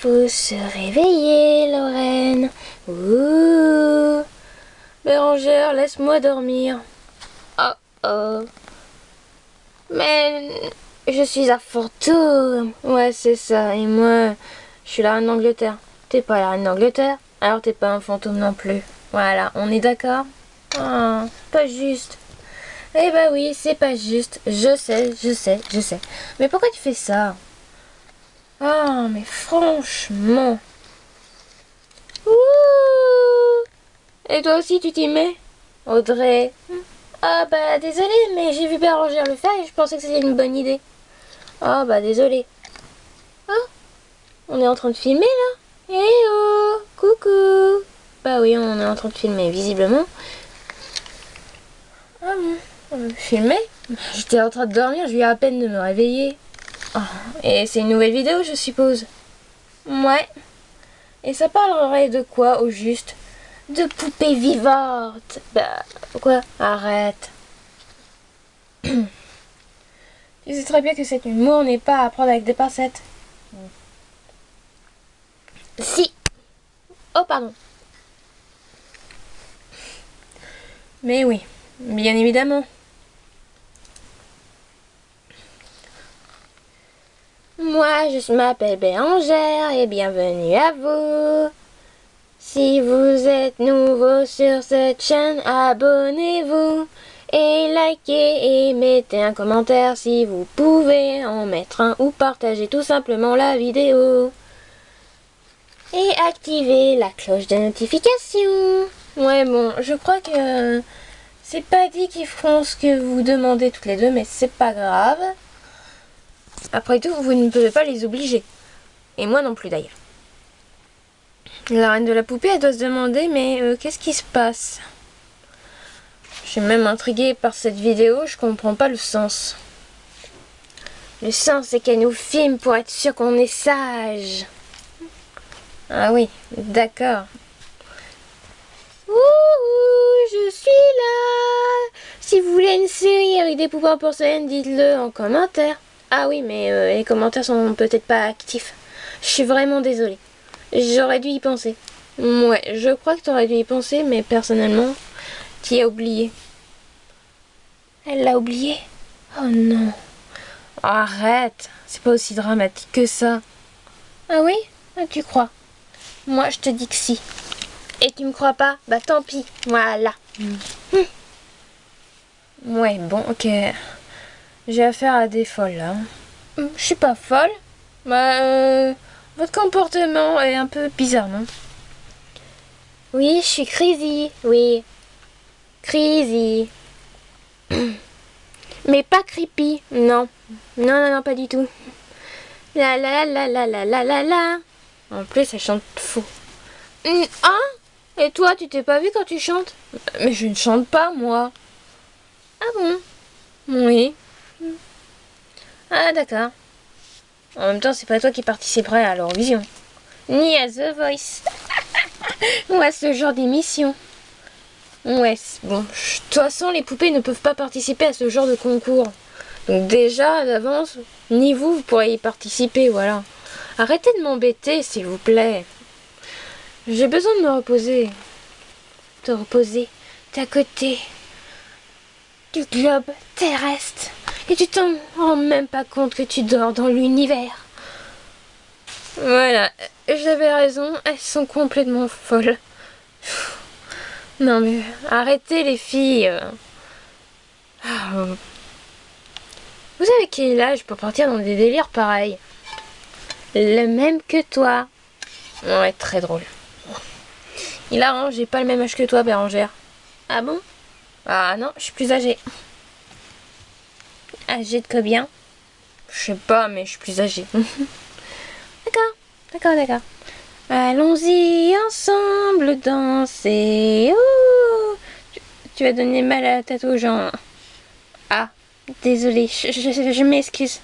faut se réveiller, Lorraine. Ouh. Bérangère, laisse-moi dormir. Oh oh. Mais je suis un fantôme. Ouais, c'est ça. Et moi, je suis la reine d'Angleterre. T'es pas la reine d'Angleterre, alors t'es pas un fantôme non plus. Voilà, on est d'accord? Ah, pas juste. Eh bah oui, c'est pas juste. Je sais, je sais, je sais. Mais pourquoi tu fais ça? Ah, mais franchement. Ouh. Et toi aussi, tu t'y mets Audrey? Ah bah désolé, mais j'ai vu Bérangère le faire et je pensais que c'était une bonne idée. Ah bah désolé. Ah, on est en train de filmer là Eh oh, coucou Bah oui, on est en train de filmer, visiblement. Ah bon on Filmer? J'étais en train de dormir, je viens à peine de me réveiller. Et c'est une nouvelle vidéo, je suppose Ouais. Et ça parlerait de quoi, au juste? De poupées vivantes Bah, quoi? Arrête. tu sais très bien que cet humour n'est pas à prendre avec des pincettes. Si. Oh, pardon. Mais oui, bien évidemment. Je m'appelle Bérangère et bienvenue à vous. Si vous êtes nouveau sur cette chaîne, abonnez-vous et likez et mettez un commentaire si vous pouvez en mettre un ou partagez tout simplement la vidéo. Et activez la cloche de notification. Ouais, bon, je crois que c'est pas dit qu'ils feront ce que vous demandez toutes les deux, mais c'est pas grave. Après tout, vous ne pouvez pas les obliger. Et moi non plus d'ailleurs. La reine de la poupée, elle doit se demander, mais euh, qu'est-ce qui se passe? Je suis même intriguée par cette vidéo, je comprends pas le sens. Le sens, c'est qu'elle nous filme pour être sûr qu'on est sage. Ah oui, d'accord. Ouh, je suis là Si vous voulez une série avec des poupées en porcelaine, dites-le en commentaire. Ah oui, mais euh, les commentaires sont peut-être pas actifs. Je suis vraiment désolée. J'aurais dû y penser. Ouais, je crois que tu aurais dû y penser, mais personnellement, tu y as oublié. Elle l'a oublié? Oh non. Arrête, c'est pas aussi dramatique que ça. Ah oui? Ah, Tu crois Moi, je te dis que si. Et tu me crois pas? Bah tant pis, voilà. Hum. Ouais, bon, ok. J'ai affaire à des folles là. Hum, je suis pas folle. Bah, euh, votre comportement est un peu bizarre, non? Oui, je suis crazy, oui. Crazy. Mais pas creepy, non. Non, non, non, pas du tout. La la la la la la la la. En plus, elle chante faux. Hein? Et toi, tu t'es pas vu quand tu chantes? Mais je ne chante pas, moi. Ah bon? Oui. Ah d'accord. En même temps, c'est pas toi qui participerais à l'Eurovision. Ni à The Voice. Ou à ce genre d'émission. Ouais, bon. De toute façon, les poupées ne peuvent pas participer à ce genre de concours. Donc déjà, d'avance, ni vous, vous pourrez y participer, voilà. Arrêtez de m'embêter, s'il vous plaît. J'ai besoin de me reposer. Te reposer T'es à côté du globe terrestre. Et tu t'en rends même pas compte que tu dors dans l'univers. Voilà, j'avais raison, elles sont complètement folles. Non mais arrêtez les filles. Ah, vous avez quel âge pour partir dans des délires pareils? Le même que toi. Ouais, très drôle. Il a j'ai pas le même âge que toi, Bérangère. Ah bon? Ah non, je suis plus âgée. Âgée de combien? Je sais pas, mais je suis plus âgée. d'accord, d'accord, d'accord. Allons-y ensemble danser. Oh tu, vas donner mal à la tête aux gens. Ah, désolée, je, je, je m'excuse.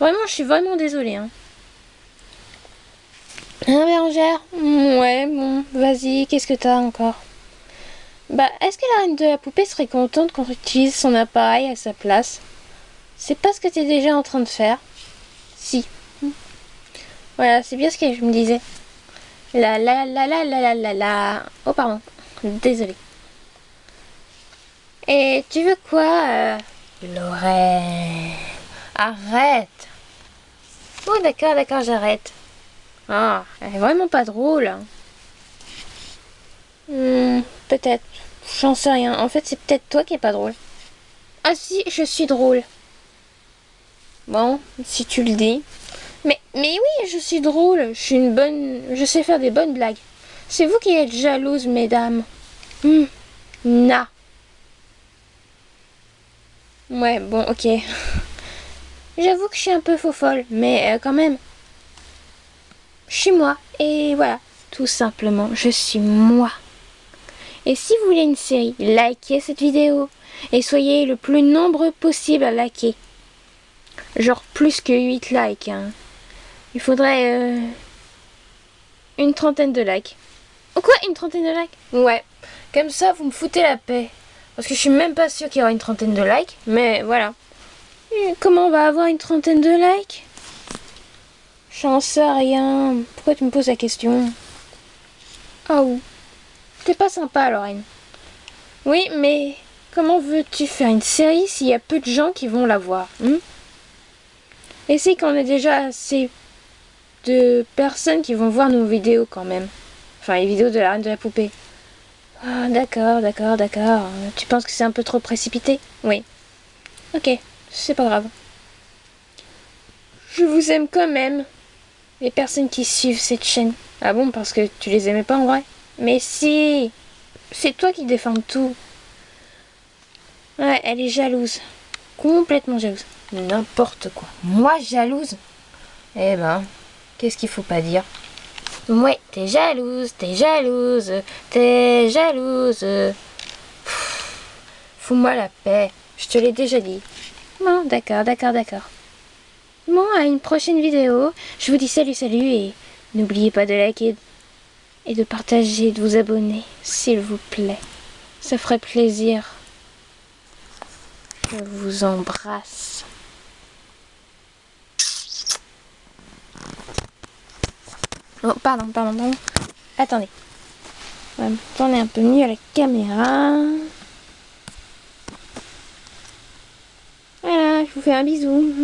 Vraiment, je suis vraiment désolée. Hein. Hein, Bérangère? Ouais, bon, vas-y, qu'est-ce que t'as encore? Bah, est-ce que la reine de la poupée serait contente qu'on utilise son appareil à sa place? C'est pas ce que t'es déjà en train de faire Si. Voilà, c'est bien ce que je me disais. La la la la la la la la. Oh pardon, désolé. Et tu veux quoi, euh, Lorraine? Arrête Bon d'accord, d'accord, j'arrête. Ah, elle est vraiment pas drôle. Hmm, peut-être. J'en sais rien. En fait, c'est peut-être toi qui est pas drôle. Ah si, je suis drôle. Bon, si tu le dis. Mais, oui, je suis drôle. Je une bonne... Je sais faire des bonnes blagues. C'est vous qui êtes jalouse, mesdames. Hmm. Na. Ouais, bon, ok. J'avoue que je suis un peu faux folle, mais euh, quand même. Je suis moi. Et voilà, tout simplement, je suis moi. Et si vous voulez une série, likez cette vidéo. Et soyez le plus nombreux possible à liker. Genre plus que 8 likes. Hein. Il faudrait euh, une trentaine de likes. Oh quoi Une trentaine de likes? Ouais. Comme ça, vous me foutez la paix. Parce que je suis même pas sûre qu'il y aura une trentaine de likes. Mais voilà. comment on va avoir une trentaine de likes? J'en sais rien. Pourquoi tu me poses la question? Oh. T'es pas sympa, Lorraine. Oui, mais comment veux-tu faire une série s'il y a peu de gens qui vont la voir hmm? Et c'est qu'on a déjà assez de personnes qui vont voir nos vidéos quand même. Enfin, les vidéos de la reine de la poupée. Ah, d'accord, d'accord, d'accord. Tu penses que c'est un peu trop précipité? Oui. Ok, c'est pas grave. Je vous aime quand même. Les personnes qui suivent cette chaîne. Ah bon, parce que tu les aimais pas en vrai? Mais si C'est toi qui défends tout. Ouais, elle est jalouse. Complètement jalouse. N'importe quoi. Moi jalouse Eh ben, qu'est-ce qu'il faut pas dire? Ouais, t'es jalouse, t'es jalouse, t'es jalouse. Fous-moi la paix, je te l'ai déjà dit. Bon, d'accord, d'accord, d'accord. Bon, à une prochaine vidéo. Je vous dis salut, salut et n'oubliez pas de liker et de partager, de vous abonner, s'il vous plaît. Ça ferait plaisir. Je vous embrasse. Pardon, pardon, pardon. Attendez. On va me tourner un peu mieux à la caméra. Voilà, je vous fais un bisou.